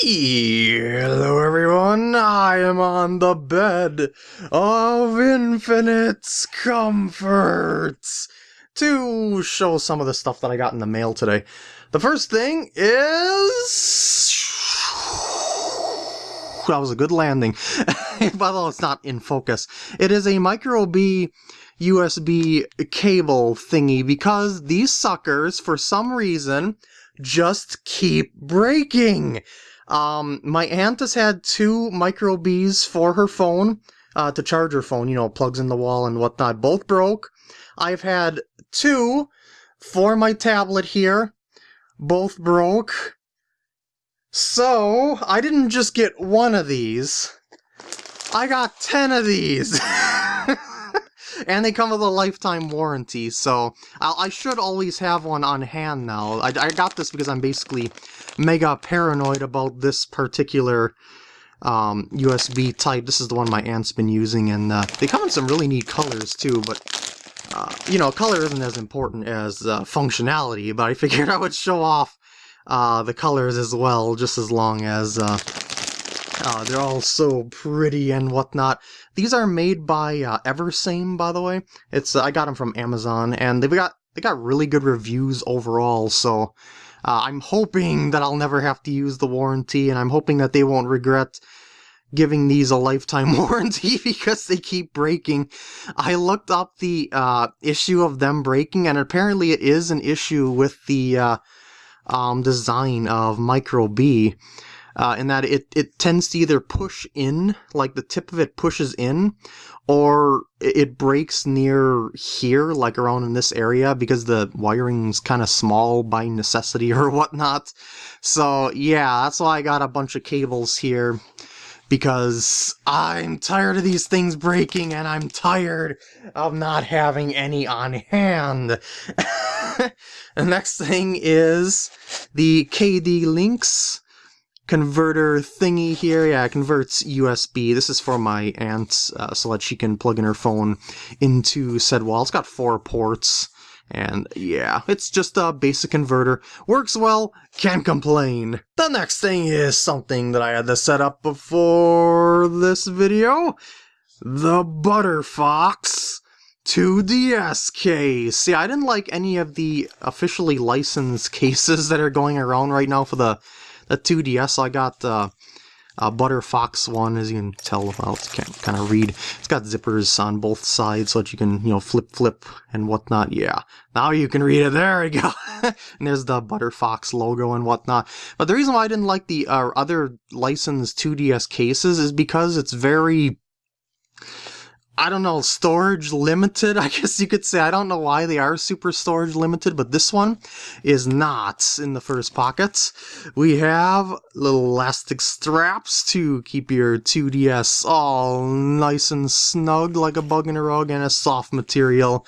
Hello everyone, I am on the bed of infinite comforts to show some of the stuff that I got in the mail today. The first thing is... That was a good landing. Although it's not in focus. It is a Micro B USB cable thingy because these suckers, for some reason, just keep breaking. Um, my aunt has had two micro Bs for her phone, uh, to charge her phone, you know, plugs in the wall and whatnot. Both broke. I've had two for my tablet here. Both broke. So, I didn't just get one of these. I got ten of these! and they come with a lifetime warranty, so I, I should always have one on hand now. I, I got this because I'm basically mega paranoid about this particular um, USB type. This is the one my aunt's been using, and uh, they come in some really neat colors too, but uh, you know, color isn't as important as uh, functionality, but I figured I would show off uh, the colors as well, just as long as uh, uh, they're all so pretty and whatnot. These are made by uh, Eversame, by the way. It's uh, I got them from Amazon, and they've got they got really good reviews overall. So uh, I'm hoping that I'll never have to use the warranty, and I'm hoping that they won't regret giving these a lifetime warranty because they keep breaking. I looked up the uh, issue of them breaking, and apparently it is an issue with the uh, um, design of Micro B uh, in that it, it tends to either push in, like the tip of it pushes in, or it breaks near here, like around in this area, because the wiring's kind of small by necessity or whatnot. So yeah, that's why I got a bunch of cables here because I'm tired of these things breaking and I'm tired of not having any on hand. the next thing is the KD Links converter thingy here. Yeah, it converts USB. This is for my aunt uh, so that she can plug in her phone into said wall. It's got four ports. And yeah, it's just a basic converter. Works well, can't complain. The next thing is something that I had to set up before this video. The Butterfox 2DS case. See, I didn't like any of the officially licensed cases that are going around right now for the the 2DS, I got the uh, Butter Fox one, as you can tell, well, it's can't kind of read. It's got zippers on both sides so that you can, you know, flip, flip, and whatnot. Yeah, now you can read it. There we go. and there's the Butter Fox logo and whatnot. But the reason why I didn't like the uh, other licensed 2DS cases is because it's very I don't know, storage limited, I guess you could say. I don't know why they are super storage limited, but this one is not in the first pockets. We have little elastic straps to keep your 2DS all nice and snug like a bug in a rug and a soft material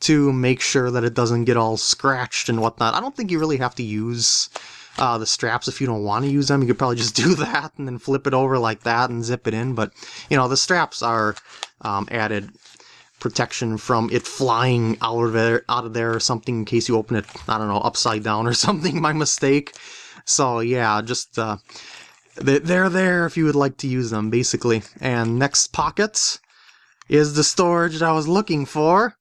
to make sure that it doesn't get all scratched and whatnot. I don't think you really have to use uh, the straps if you don't want to use them. You could probably just do that and then flip it over like that and zip it in. But, you know, the straps are um, added protection from it flying out of there, out of there or something in case you open it, I don't know, upside down or something My mistake. So yeah, just uh, they're there if you would like to use them, basically. And next pocket is the storage that I was looking for.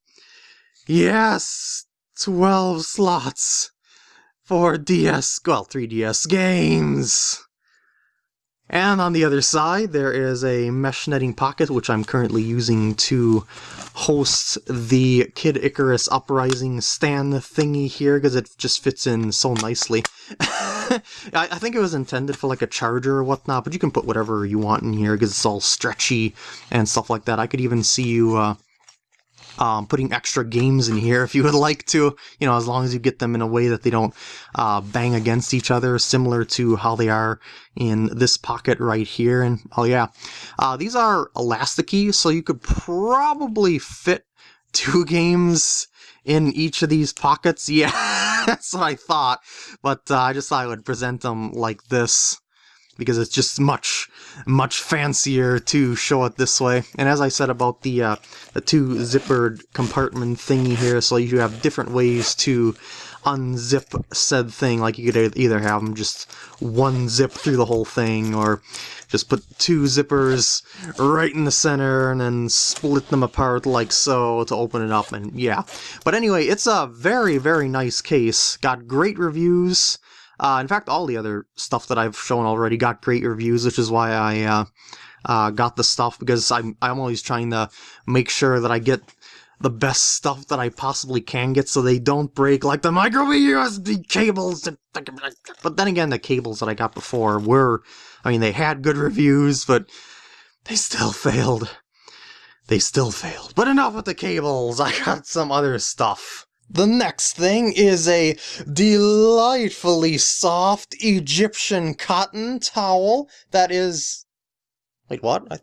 Yes, 12 slots for DS, well, 3DS games. And on the other side, there is a mesh netting pocket, which I'm currently using to host the Kid Icarus Uprising stand thingy here, because it just fits in so nicely. I, I, think it was intended for like a charger or whatnot, but you can put whatever you want in here, because it's all stretchy and stuff like that. I could even see you uh, um, putting extra games in here if you would like to, you know, as long as you get them in a way that they don't uh, bang against each other, similar to how they are in this pocket right here. And oh yeah, uh, these are elasticy, so you could probably fit two games in each of these pockets. Yeah, that's what I thought, but uh, I just thought I would present them like this because it's just much, much fancier to show it this way. And as I said about the, uh, the two zippered compartment thingy here, so you have different ways to unzip said thing. Like you could either have them just one zip through the whole thing, or just put two zippers right in the center and then split them apart like so to open it up and yeah. But anyway, it's a very, very nice case. Got great reviews. Uh, in fact, all the other stuff that I've shown already got great reviews, which is why I uh, uh, got the stuff because I'm, I'm always trying to make sure that I get the best stuff that I possibly can get so they don't break like the micro USB cables. But then again, the cables that I got before were, I mean, they had good reviews, but they still failed. They still failed. But enough with the cables, I got some other stuff. The next thing is a delightfully soft Egyptian cotton towel that is... Wait, what? I...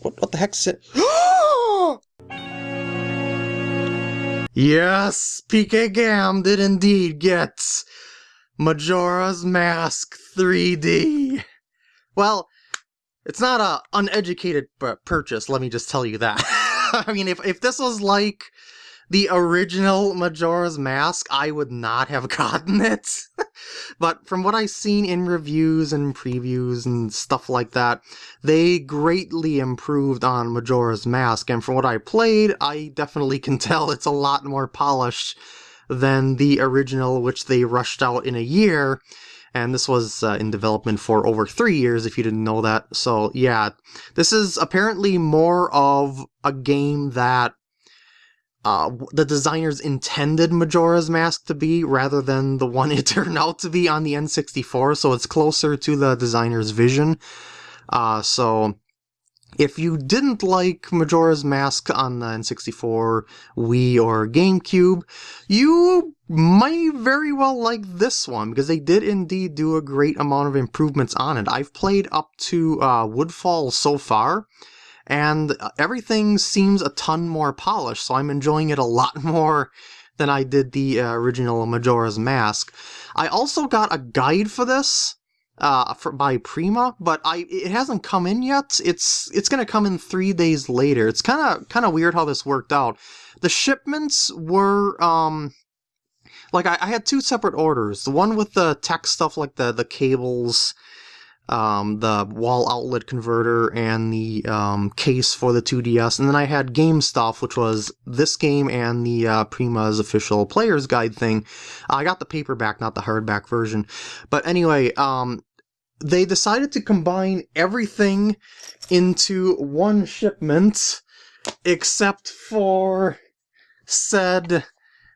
What, what the is it? yes, PK Gam did indeed get Majora's Mask 3D. Well, it's not a uneducated purchase, let me just tell you that. I mean, if, if this was like the original Majora's Mask, I would not have gotten it. but from what I've seen in reviews and previews and stuff like that, they greatly improved on Majora's Mask, and from what I played, I definitely can tell it's a lot more polished than the original, which they rushed out in a year. And this was uh, in development for over three years, if you didn't know that. So, yeah, this is apparently more of a game that uh, the designers intended Majora's Mask to be rather than the one it turned out to be on the N64, so it's closer to the designer's vision. Uh, so if you didn't like Majora's Mask on the N64, Wii, or GameCube, you might very well like this one, because they did indeed do a great amount of improvements on it. I've played up to uh, Woodfall so far, and everything seems a ton more polished, so I'm enjoying it a lot more than I did the uh, original Majora's Mask. I also got a guide for this uh, for, by Prima, but I it hasn't come in yet. It's it's gonna come in three days later. It's kind of kind of weird how this worked out. The shipments were um like I, I had two separate orders. The one with the tech stuff like the the cables um, the wall outlet converter and the um, case for the 2DS. And then I had game stuff, which was this game and the uh, Prima's official player's guide thing. I got the paperback, not the hardback version. But anyway, um, they decided to combine everything into one shipment, except for said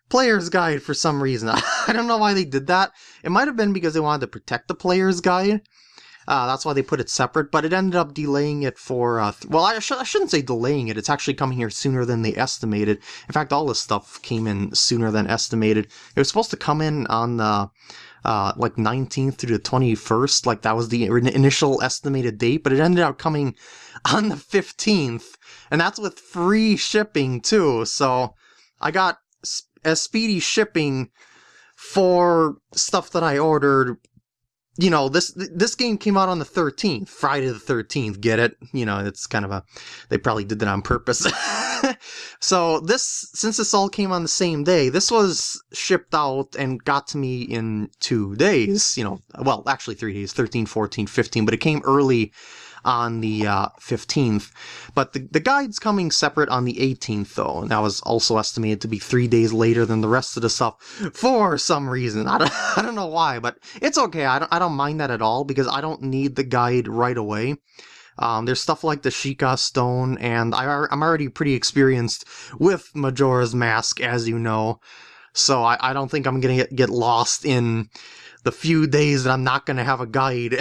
player's guide for some reason. I don't know why they did that. It might have been because they wanted to protect the player's guide. Uh, that's why they put it separate, but it ended up delaying it for, uh, well, I, sh I, shouldn't say delaying it. It's actually coming here sooner than they estimated. In fact, all this stuff came in sooner than estimated. It was supposed to come in on the, uh, like 19th through the 21st, like that was the initial estimated date, but it ended up coming on the 15th, and that's with free shipping too, so I got as speedy shipping for stuff that I ordered you know, this this game came out on the 13th, Friday the 13th, get it? You know, it's kind of a, they probably did that on purpose. so this, since this all came on the same day, this was shipped out and got to me in two days, you know, well, actually three days, 13, 14, 15, but it came early on the uh, 15th. But the, the guide's coming separate on the 18th, though, and that was also estimated to be three days later than the rest of the stuff for some reason. I don't, I don't know why, but it's okay. I don't, I don't mind that at all because I don't need the guide right away. Um, there's stuff like the Sheikah Stone, and I, I'm already pretty experienced with Majora's Mask, as you know. So I, I don't think I'm gonna get, get lost in the few days that I'm not gonna have a guide.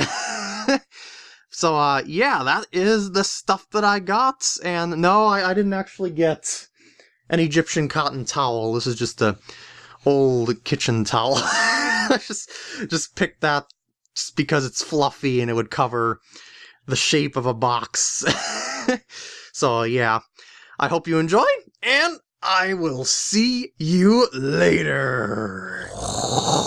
So, uh, yeah, that is the stuff that I got. And no, I, I didn't actually get an Egyptian cotton towel. This is just a old kitchen towel. I just, just picked that just because it's fluffy and it would cover the shape of a box. so, yeah, I hope you enjoy, and I will see you later.